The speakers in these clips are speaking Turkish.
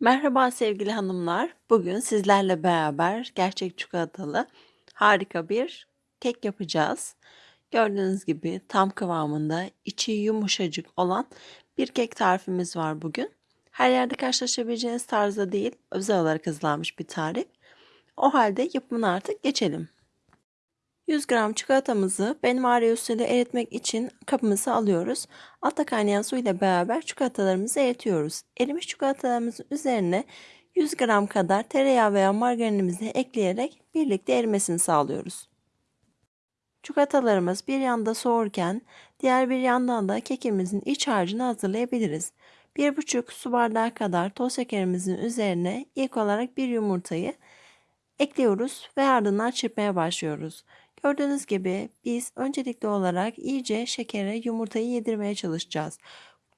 Merhaba sevgili hanımlar. Bugün sizlerle beraber gerçek çikolatalı harika bir kek yapacağız. Gördüğünüz gibi tam kıvamında, içi yumuşacık olan bir kek tarifimiz var bugün. Her yerde karşılaşabileceğiniz tarzda değil, özel olarak hazırlanmış bir tarif. O halde yapımına artık geçelim. 100 gram çikolatamızı benmari usulü eritmek için kabımıza alıyoruz. Altta kaynayan su ile beraber çikolatalarımızı eritiyoruz. Erimiş çikolatalarımızın üzerine 100 gram kadar tereyağı veya margarinimizi ekleyerek birlikte erimesini sağlıyoruz. Çikolatalarımız bir yanda soğurken diğer bir yandan da kekimizin iç harcını hazırlayabiliriz. 1,5 su bardağı kadar toz şekerimizin üzerine ilk olarak bir yumurtayı ekliyoruz ve ardından çırpmaya başlıyoruz. Gördüğünüz gibi biz öncelikli olarak iyice şekere yumurtayı yedirmeye çalışacağız.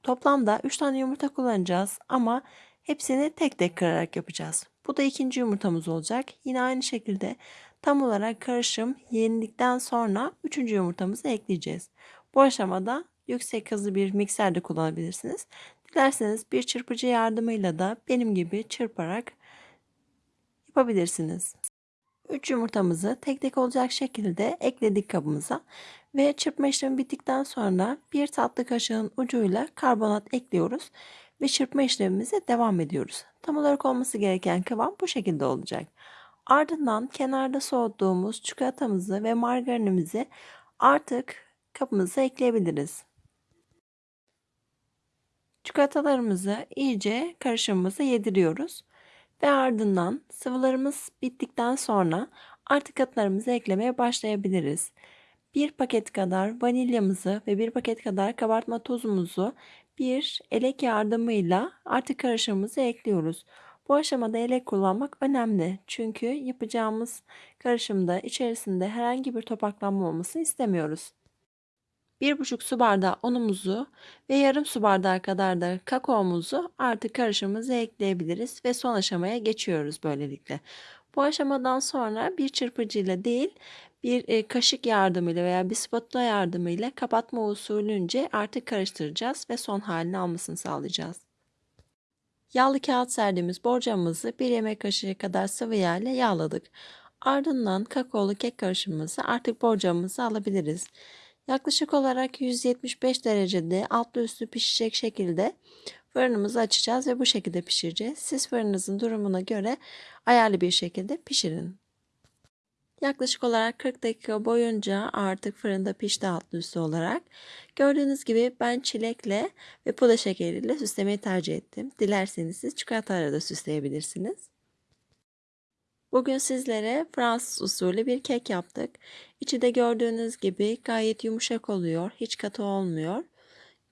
Toplamda 3 tane yumurta kullanacağız ama hepsini tek tek kırarak yapacağız. Bu da ikinci yumurtamız olacak. Yine aynı şekilde tam olarak karışım yenildikten sonra üçüncü yumurtamızı ekleyeceğiz. Bu aşamada yüksek hızlı bir mikser de kullanabilirsiniz. Dilerseniz bir çırpıcı yardımıyla da benim gibi çırparak yapabilirsiniz. 3 yumurtamızı tek tek olacak şekilde ekledik kabımıza ve çırpma işlemi bittikten sonra bir tatlı kaşığın ucuyla karbonat ekliyoruz ve çırpma işlemimize devam ediyoruz. Tam olarak olması gereken kıvam bu şekilde olacak. Ardından kenarda soğuttuğumuz çikolatamızı ve margarinimizi artık kabımıza ekleyebiliriz. Çikolatalarımızı iyice karışımımıza yediriyoruz. Ve ardından sıvılarımız bittikten sonra artık katlarımızı eklemeye başlayabiliriz. Bir paket kadar vanilyamızı ve bir paket kadar kabartma tozumuzu bir elek yardımıyla artık karışımımızı ekliyoruz. Bu aşamada elek kullanmak önemli. Çünkü yapacağımız karışımda içerisinde herhangi bir topaklanma olmasını istemiyoruz. 1,5 su bardağı unumuzu ve yarım su bardağı kadar da kakaomuzu artık karışımımıza ekleyebiliriz ve son aşamaya geçiyoruz böylelikle. Bu aşamadan sonra bir çırpıcıyla değil bir e, kaşık yardımıyla veya bir spatula yardımıyla kapatma usulünce artık karıştıracağız ve son halini almasını sağlayacağız. Yağlı kağıt serdiğimiz borcamımızı bir yemek kaşığı kadar sıvı yağ ile yağladık. Ardından kakaolu kek karışımımızı artık borcamımıza alabiliriz. Yaklaşık olarak 175 derecede altlı üstü pişecek şekilde fırınımızı açacağız ve bu şekilde pişireceğiz. Siz fırınınızın durumuna göre ayarlı bir şekilde pişirin. Yaklaşık olarak 40 dakika boyunca artık fırında pişti altlı üstü olarak. Gördüğünüz gibi ben çilekle ve pudra şekeriyle süslemeyi tercih ettim. Dilerseniz siz çikolatayla da süsleyebilirsiniz. Bugün sizlere Fransız usulü bir kek yaptık. İçi de gördüğünüz gibi gayet yumuşak oluyor. Hiç katı olmuyor.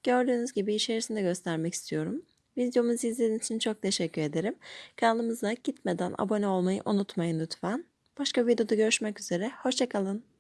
Gördüğünüz gibi içerisinde göstermek istiyorum. Videomuzu izlediğiniz için çok teşekkür ederim. Kanalımıza gitmeden abone olmayı unutmayın lütfen. Başka videoda görüşmek üzere. Hoşçakalın.